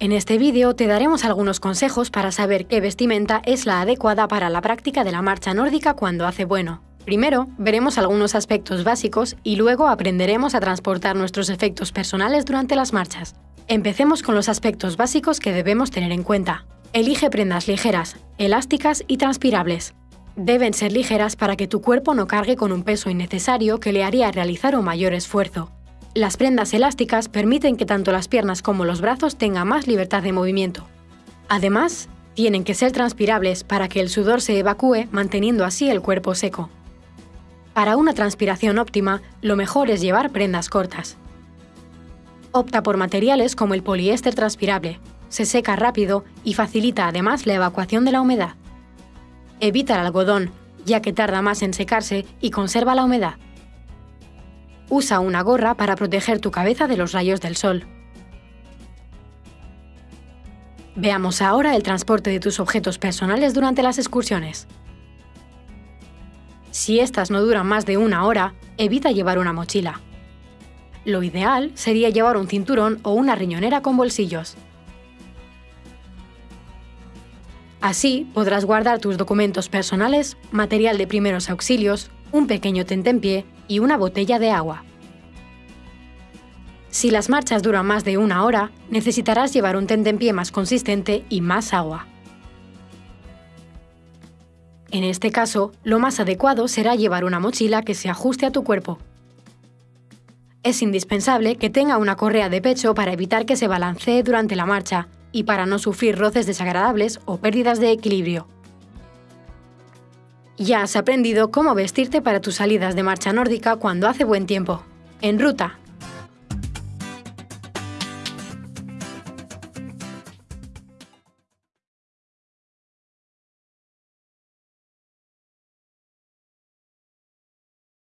En este vídeo te daremos algunos consejos para saber qué vestimenta es la adecuada para la práctica de la marcha nórdica cuando hace bueno. Primero, veremos algunos aspectos básicos y luego aprenderemos a transportar nuestros efectos personales durante las marchas. Empecemos con los aspectos básicos que debemos tener en cuenta. Elige prendas ligeras, elásticas y transpirables. Deben ser ligeras para que tu cuerpo no cargue con un peso innecesario que le haría realizar un mayor esfuerzo. Las prendas elásticas permiten que tanto las piernas como los brazos tengan más libertad de movimiento. Además, tienen que ser transpirables para que el sudor se evacúe manteniendo así el cuerpo seco. Para una transpiración óptima, lo mejor es llevar prendas cortas. Opta por materiales como el poliéster transpirable, se seca rápido y facilita además la evacuación de la humedad. Evita el algodón, ya que tarda más en secarse y conserva la humedad. Usa una gorra para proteger tu cabeza de los rayos del sol. Veamos ahora el transporte de tus objetos personales durante las excursiones. Si estas no duran más de una hora, evita llevar una mochila. Lo ideal sería llevar un cinturón o una riñonera con bolsillos. Así podrás guardar tus documentos personales, material de primeros auxilios, un pequeño tentempié y una botella de agua. Si las marchas duran más de una hora, necesitarás llevar un tentempié más consistente y más agua. En este caso, lo más adecuado será llevar una mochila que se ajuste a tu cuerpo. Es indispensable que tenga una correa de pecho para evitar que se balancee durante la marcha y para no sufrir roces desagradables o pérdidas de equilibrio. Ya has aprendido cómo vestirte para tus salidas de marcha nórdica cuando hace buen tiempo. En ruta,